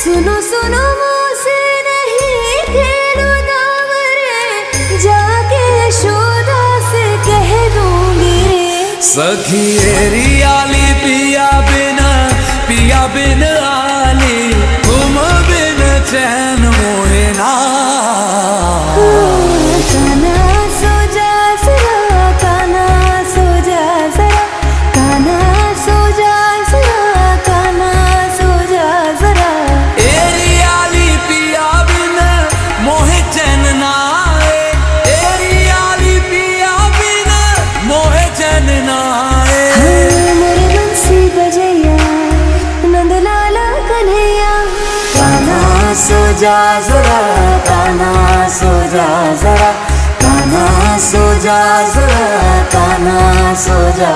सुनो सुनो मुझसे नहीं खेलो दावरे जाके शोधा से कह दूँगी। रे सखी रियाली पिया बिना पिया बिना चैन ना आए। मोरे बंसी सो जा जरा काना सो जा जरा काना सो जा सो जा